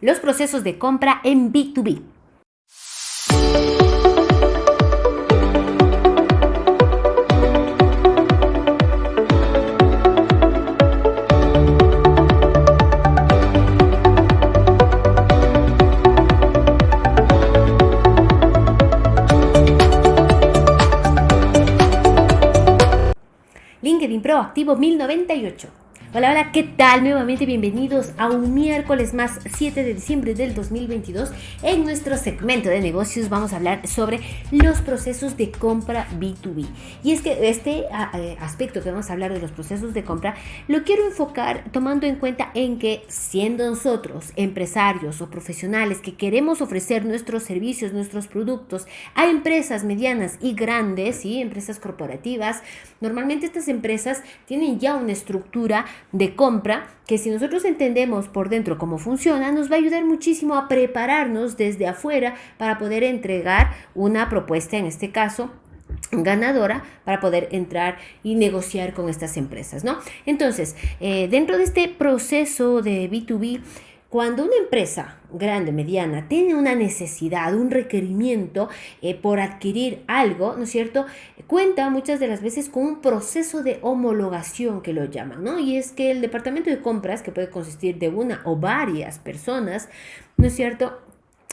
los procesos de compra en B2B. LinkedIn Pro activo 1098. Hola, hola, ¿qué tal? Nuevamente bienvenidos a un miércoles más 7 de diciembre del 2022. En nuestro segmento de negocios vamos a hablar sobre los procesos de compra B2B. Y es que este eh, aspecto que vamos a hablar de los procesos de compra lo quiero enfocar tomando en cuenta en que siendo nosotros empresarios o profesionales que queremos ofrecer nuestros servicios, nuestros productos a empresas medianas y grandes, y empresas corporativas, normalmente estas empresas tienen ya una estructura de compra que si nosotros entendemos por dentro cómo funciona, nos va a ayudar muchísimo a prepararnos desde afuera para poder entregar una propuesta, en este caso, ganadora para poder entrar y negociar con estas empresas, ¿no? Entonces, eh, dentro de este proceso de B2B, cuando una empresa grande, mediana, tiene una necesidad, un requerimiento eh, por adquirir algo, ¿no es cierto? Cuenta muchas de las veces con un proceso de homologación que lo llaman, ¿no? Y es que el departamento de compras, que puede consistir de una o varias personas, ¿no es cierto?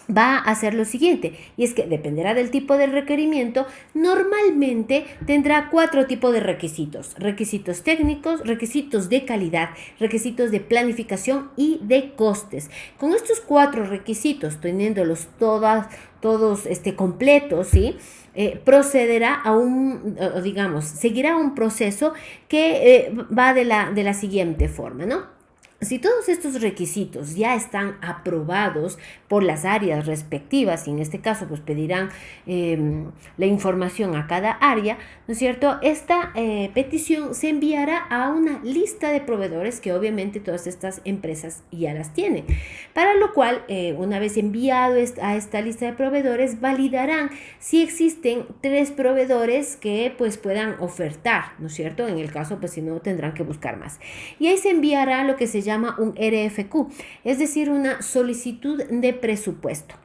Va a hacer lo siguiente, y es que dependerá del tipo de requerimiento, normalmente tendrá cuatro tipos de requisitos, requisitos técnicos, requisitos de calidad, requisitos de planificación y de costes. Con estos cuatro requisitos, teniéndolos todas, todos este, completos, ¿sí? Eh, procederá a un, digamos, seguirá un proceso que eh, va de la, de la siguiente forma, ¿no? Si todos estos requisitos ya están aprobados por las áreas respectivas, y en este caso pues pedirán em, la información a cada área, ¿no es cierto? Esta eh, petición se enviará a una lista de proveedores que obviamente todas estas empresas ya las tienen. Para lo cual, eh, una vez enviado a esta lista de proveedores, validarán si existen tres proveedores que pues puedan ofertar, ¿no es cierto? En el caso pues si no tendrán que buscar más. Y ahí se enviará lo que se llama llama un RFQ, es decir, una solicitud de presupuesto.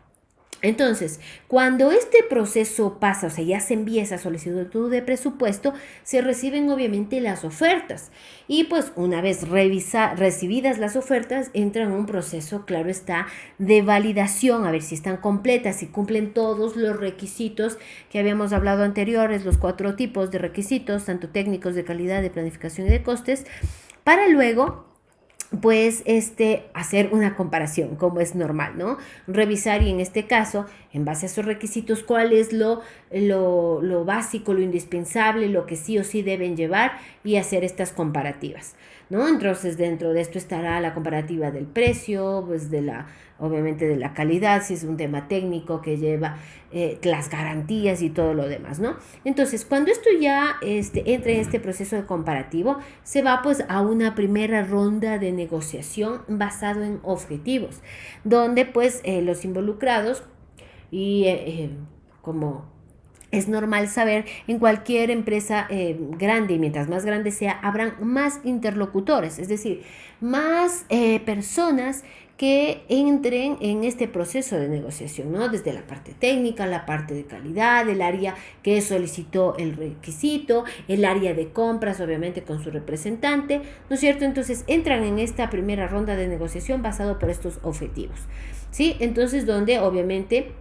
Entonces, cuando este proceso pasa, o sea, ya se envía esa solicitud de presupuesto, se reciben obviamente las ofertas. Y pues una vez revisa, recibidas las ofertas, entra en un proceso, claro está, de validación, a ver si están completas, si cumplen todos los requisitos que habíamos hablado anteriores, los cuatro tipos de requisitos, tanto técnicos, de calidad, de planificación y de costes, para luego pues este, hacer una comparación, como es normal, ¿no? Revisar y en este caso, en base a esos requisitos, cuál es lo, lo, lo básico, lo indispensable, lo que sí o sí deben llevar y hacer estas comparativas. ¿No? Entonces dentro de esto estará la comparativa del precio, pues de la, obviamente de la calidad, si es un tema técnico que lleva eh, las garantías y todo lo demás, ¿no? Entonces cuando esto ya este, entre en este proceso de comparativo, se va pues a una primera ronda de negociación basado en objetivos, donde pues eh, los involucrados y eh, como es normal saber en cualquier empresa eh, grande y mientras más grande sea, habrán más interlocutores, es decir, más eh, personas que entren en este proceso de negociación, ¿no? Desde la parte técnica, la parte de calidad, el área que solicitó el requisito, el área de compras, obviamente con su representante, ¿no es cierto? Entonces entran en esta primera ronda de negociación basado por estos objetivos, ¿sí? Entonces donde obviamente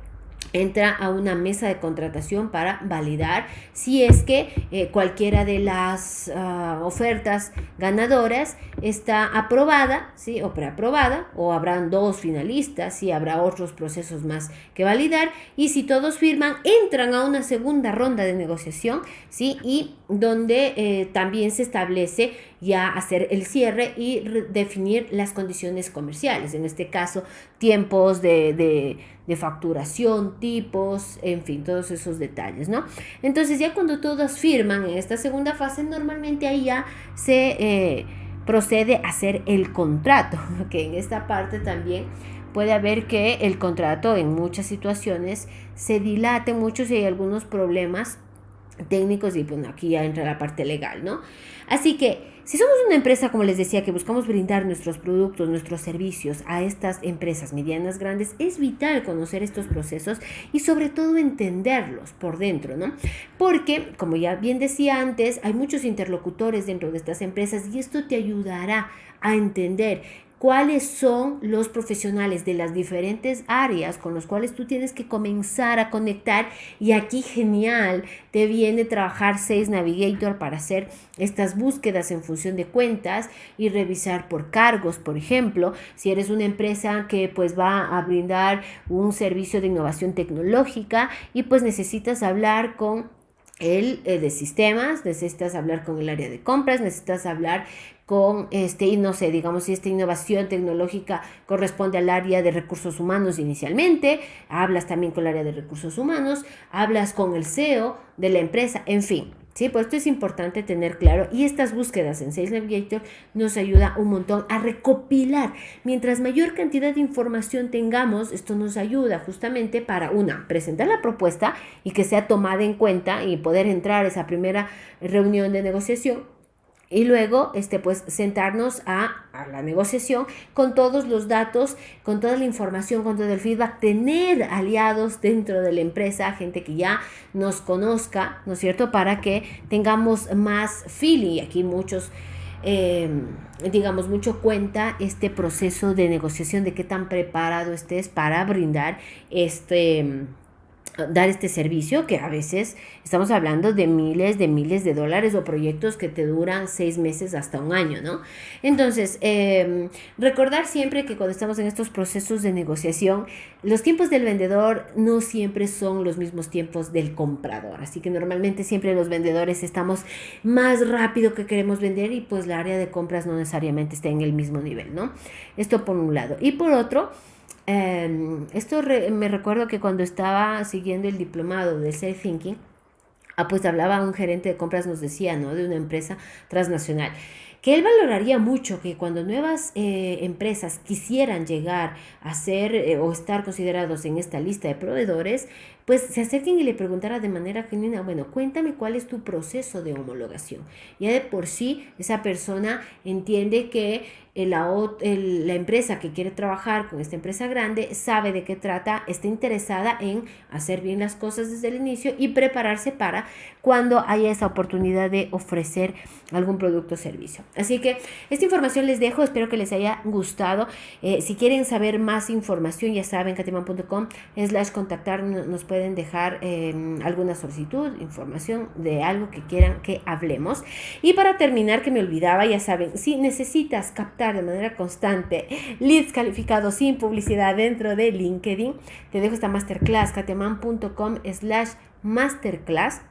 entra a una mesa de contratación para validar si es que eh, cualquiera de las ah, ofertas ganadoras está aprobada ¿sí? o preaprobada o habrán dos finalistas y habrá otros procesos más que validar y si todos firman entran a una segunda ronda de negociación ¿sí? y donde eh, también se establece ya hacer el cierre y definir las condiciones comerciales en este caso tiempos de, de facturación, tipos, en fin, todos esos detalles, ¿no? Entonces ya cuando todos firman en esta segunda fase, normalmente ahí ya se eh, procede a hacer el contrato, que en esta parte también puede haber que el contrato en muchas situaciones se dilate mucho si hay algunos problemas técnicos y bueno, aquí ya entra la parte legal, ¿no? Así que Si somos una empresa, como les decía, que buscamos brindar nuestros productos, nuestros servicios a estas empresas medianas, grandes, es vital conocer estos procesos y sobre todo entenderlos por dentro, ¿no? Porque, como ya bien decía antes, hay muchos interlocutores dentro de estas empresas y esto te ayudará a entender cuáles son los profesionales de las diferentes áreas con los cuales tú tienes que comenzar a conectar. Y aquí genial te viene trabajar Sales Navigator para hacer estas búsquedas en función de cuentas y revisar por cargos, por ejemplo, si eres una empresa que pues va a brindar un servicio de innovación tecnológica y pues necesitas hablar con el eh, de sistemas, necesitas hablar con el área de compras, necesitas hablar con este, y no sé, digamos si esta innovación tecnológica corresponde al área de recursos humanos inicialmente, hablas también con el área de recursos humanos, hablas con el CEO de la empresa, en fin. Sí, pues esto es importante tener claro y estas búsquedas en Sales Navigator nos ayuda un montón a recopilar. Mientras mayor cantidad de información tengamos, esto nos ayuda justamente para una, presentar la propuesta y que sea tomada en cuenta y poder entrar a esa primera reunión de negociación y luego este pues sentarnos a, a, la negociación con todos los datos, con toda la información, con todo el feedback, tener aliados dentro de la empresa, gente que ya nos conozca, ¿no es cierto? Para que tengamos más feeling. Aquí muchos, em, digamos, mucho cuenta este proceso de negociación, de qué tan preparado estés para brindar este dar este servicio que a veces estamos hablando de miles de miles de dólares o proyectos que te duran seis meses hasta un año, ¿no? Entonces, em, recordar siempre que cuando estamos en estos procesos de negociación, los tiempos del vendedor no siempre son los mismos tiempos del comprador, así que normalmente siempre los vendedores estamos más rápido que queremos vender y pues la área de compras no necesariamente está en el mismo nivel, ¿no? Esto por un lado. Y por otro, Em, esto me recuerdo que cuando estaba siguiendo el diplomado de Safe Thinking, ah, pues hablaba un gerente de compras, nos decía, ¿no? De una empresa transnacional que él valoraría mucho que cuando nuevas eh, empresas quisieran llegar a ser eh, o estar considerados en esta lista de proveedores, pues se acerquen y le preguntara de manera genuina, bueno, cuéntame cuál es tu proceso de homologación. Ya de por sí esa persona entiende que la, la empresa que quiere trabajar con esta empresa grande sabe de qué trata, está interesada en hacer bien las cosas desde el inicio y prepararse para cuando haya esa oportunidad de ofrecer algún producto o servicio. Así que esta información les dejo, espero que les haya gustado. Eh, si quieren saber más información, ya saben, cateman.com slash contactar, nos pueden dejar em, alguna solicitud, información de algo que quieran que hablemos. Y para terminar, que me olvidaba, ya saben, si necesitas captar de manera constante leads calificados sin publicidad dentro de LinkedIn, te dejo esta masterclass, kateman.com slash masterclass,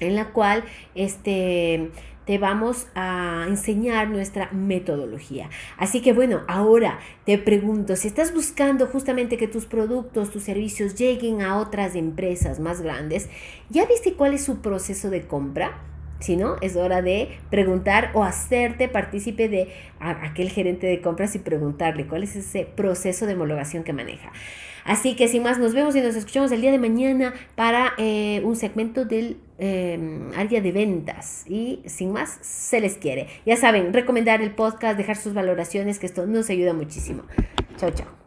en la cual este te vamos a enseñar nuestra metodología. Así que bueno, ahora te pregunto, si estás buscando justamente que tus productos, tus servicios lleguen a otras empresas más grandes, ¿ya viste cuál es su proceso de compra? Si no, es hora de preguntar o hacerte partícipe de aquel gerente de compras y preguntarle cuál es ese proceso de homologación que maneja. Así que sin más, nos vemos y nos escuchamos el día de mañana para eh, un segmento del em, área de ventas. Y sin más, se les quiere. Ya saben, recomendar el podcast, dejar sus valoraciones, que esto nos ayuda muchísimo. Chao, chao.